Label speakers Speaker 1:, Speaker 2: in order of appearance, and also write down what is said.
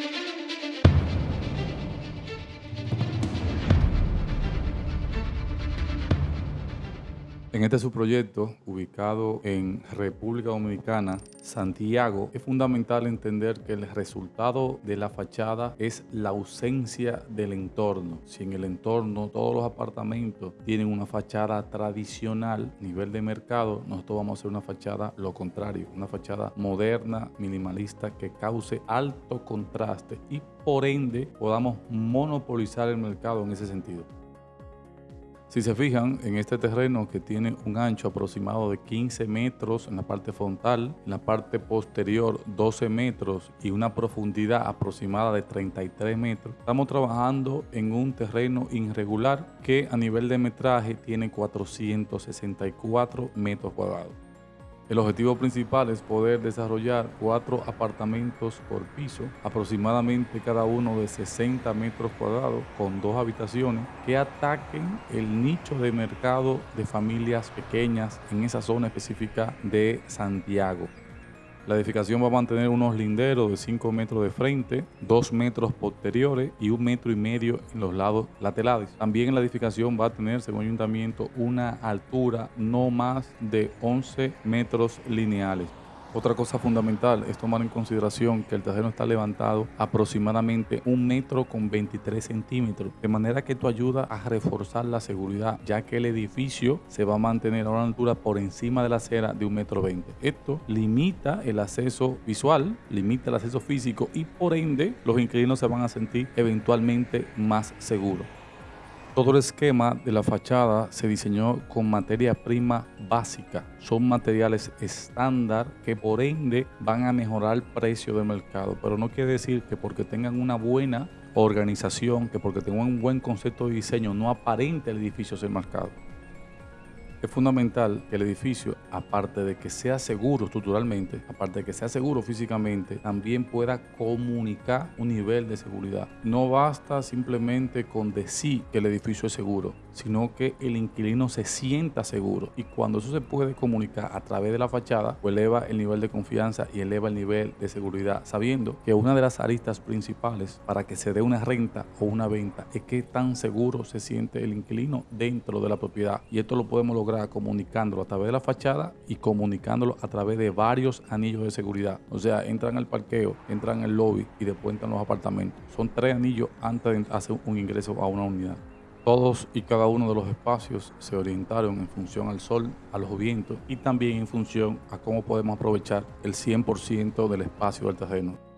Speaker 1: thank you En este subproyecto, ubicado en República Dominicana, Santiago, es fundamental entender que el resultado de la fachada es la ausencia del entorno. Si en el entorno todos los apartamentos tienen una fachada tradicional, nivel de mercado, nosotros vamos a hacer una fachada lo contrario, una fachada moderna, minimalista, que cause alto contraste y por ende podamos monopolizar el mercado en ese sentido. Si se fijan en este terreno que tiene un ancho aproximado de 15 metros en la parte frontal, en la parte posterior 12 metros y una profundidad aproximada de 33 metros, estamos trabajando en un terreno irregular que a nivel de metraje tiene 464 metros cuadrados. El objetivo principal es poder desarrollar cuatro apartamentos por piso, aproximadamente cada uno de 60 metros cuadrados, con dos habitaciones que ataquen el nicho de mercado de familias pequeñas en esa zona específica de Santiago. La edificación va a mantener unos linderos de 5 metros de frente, 2 metros posteriores y un metro y medio en los lados laterales. También la edificación va a tener, según el ayuntamiento, una altura no más de 11 metros lineales. Otra cosa fundamental es tomar en consideración que el terreno está levantado aproximadamente un metro con 23 centímetros, de manera que esto ayuda a reforzar la seguridad, ya que el edificio se va a mantener a una altura por encima de la acera de un metro 20. Esto limita el acceso visual, limita el acceso físico y por ende los inquilinos se van a sentir eventualmente más seguros. Todo el esquema de la fachada se diseñó con materia prima básica. Son materiales estándar que por ende van a mejorar el precio del mercado. Pero no quiere decir que porque tengan una buena organización, que porque tengan un buen concepto de diseño, no aparente el edificio ser marcado. Es fundamental que el edificio, aparte de que sea seguro estructuralmente, aparte de que sea seguro físicamente, también pueda comunicar un nivel de seguridad. No basta simplemente con decir que el edificio es seguro, sino que el inquilino se sienta seguro. Y cuando eso se puede comunicar a través de la fachada, pues eleva el nivel de confianza y eleva el nivel de seguridad, sabiendo que una de las aristas principales para que se dé una renta o una venta es que tan seguro se siente el inquilino dentro de la propiedad. Y esto lo podemos lograr comunicándolo a través de la fachada y comunicándolo a través de varios anillos de seguridad. O sea, entran al parqueo, entran al lobby y después entran los apartamentos. Son tres anillos antes de hacer un ingreso a una unidad. Todos y cada uno de los espacios se orientaron en función al sol, a los vientos y también en función a cómo podemos aprovechar el 100% del espacio del terreno.